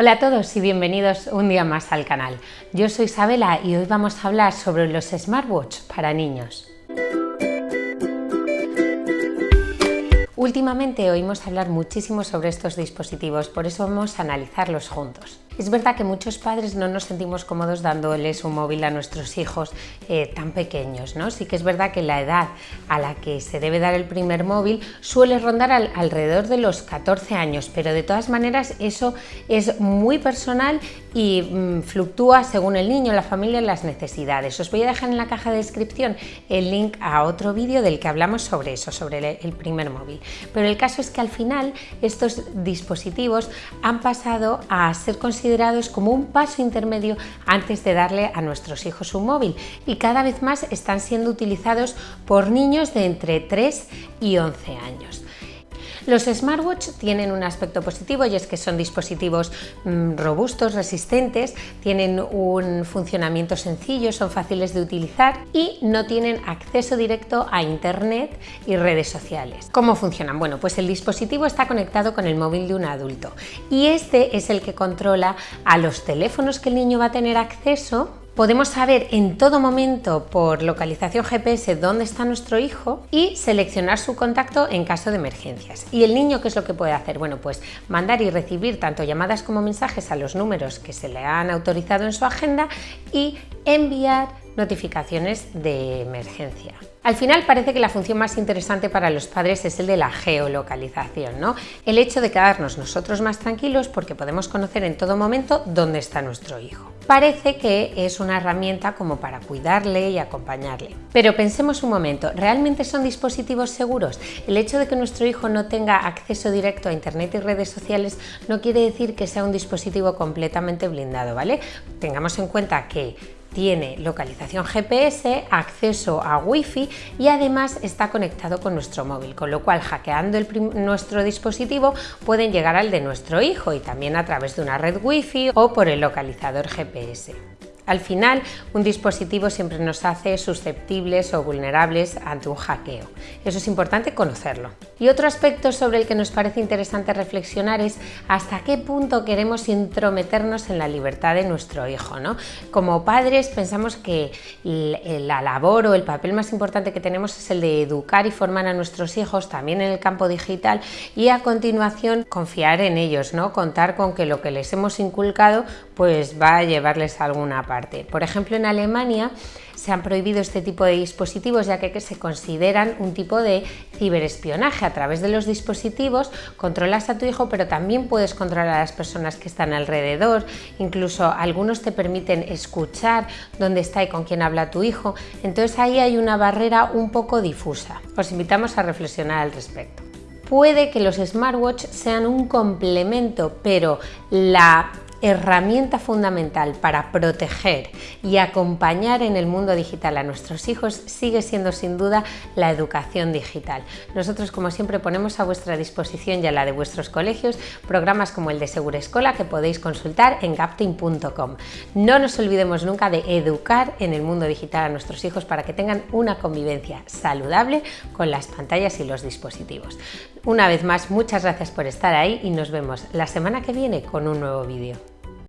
Hola a todos y bienvenidos un día más al canal. Yo soy Isabela y hoy vamos a hablar sobre los smartwatch para niños. Últimamente oímos hablar muchísimo sobre estos dispositivos, por eso vamos a analizarlos juntos. Es verdad que muchos padres no nos sentimos cómodos dándoles un móvil a nuestros hijos eh, tan pequeños, ¿no? Sí que es verdad que la edad a la que se debe dar el primer móvil suele rondar alrededor de los 14 años, pero de todas maneras eso es muy personal y mm, fluctúa según el niño, la familia y las necesidades. Os voy a dejar en la caja de descripción el link a otro vídeo del que hablamos sobre eso, sobre el primer móvil. Pero el caso es que al final estos dispositivos han pasado a ser considerados como un paso intermedio antes de darle a nuestros hijos un móvil y cada vez más están siendo utilizados por niños de entre 3 y 11 años. Los smartwatch tienen un aspecto positivo y es que son dispositivos mm, robustos, resistentes, tienen un funcionamiento sencillo, son fáciles de utilizar y no tienen acceso directo a internet y redes sociales. ¿Cómo funcionan? Bueno, pues el dispositivo está conectado con el móvil de un adulto y este es el que controla a los teléfonos que el niño va a tener acceso Podemos saber en todo momento por localización GPS dónde está nuestro hijo y seleccionar su contacto en caso de emergencias. ¿Y el niño qué es lo que puede hacer? Bueno, pues mandar y recibir tanto llamadas como mensajes a los números que se le han autorizado en su agenda y enviar notificaciones de emergencia. Al final parece que la función más interesante para los padres es el de la geolocalización, ¿no? El hecho de quedarnos nosotros más tranquilos porque podemos conocer en todo momento dónde está nuestro hijo. Parece que es una herramienta como para cuidarle y acompañarle. Pero pensemos un momento, ¿realmente son dispositivos seguros? El hecho de que nuestro hijo no tenga acceso directo a internet y redes sociales no quiere decir que sea un dispositivo completamente blindado, ¿vale? Tengamos en cuenta que tiene localización GPS, acceso a Wi-Fi y además está conectado con nuestro móvil, con lo cual hackeando nuestro dispositivo pueden llegar al de nuestro hijo y también a través de una red Wi-Fi o por el localizador GPS. Al final, un dispositivo siempre nos hace susceptibles o vulnerables ante un hackeo. Eso es importante conocerlo. Y otro aspecto sobre el que nos parece interesante reflexionar es hasta qué punto queremos intrometernos en la libertad de nuestro hijo. ¿no? Como padres pensamos que la labor o el papel más importante que tenemos es el de educar y formar a nuestros hijos también en el campo digital y a continuación confiar en ellos, ¿no? contar con que lo que les hemos inculcado pues va a llevarles a alguna parte por ejemplo, en Alemania se han prohibido este tipo de dispositivos ya que se consideran un tipo de ciberespionaje. A través de los dispositivos controlas a tu hijo, pero también puedes controlar a las personas que están alrededor. Incluso algunos te permiten escuchar dónde está y con quién habla tu hijo. Entonces ahí hay una barrera un poco difusa. Os invitamos a reflexionar al respecto. Puede que los smartwatch sean un complemento, pero la herramienta fundamental para proteger y acompañar en el mundo digital a nuestros hijos sigue siendo sin duda la educación digital. Nosotros como siempre ponemos a vuestra disposición y a la de vuestros colegios programas como el de Segura Escola que podéis consultar en gapting.com. No nos olvidemos nunca de educar en el mundo digital a nuestros hijos para que tengan una convivencia saludable con las pantallas y los dispositivos. Una vez más, muchas gracias por estar ahí y nos vemos la semana que viene con un nuevo vídeo.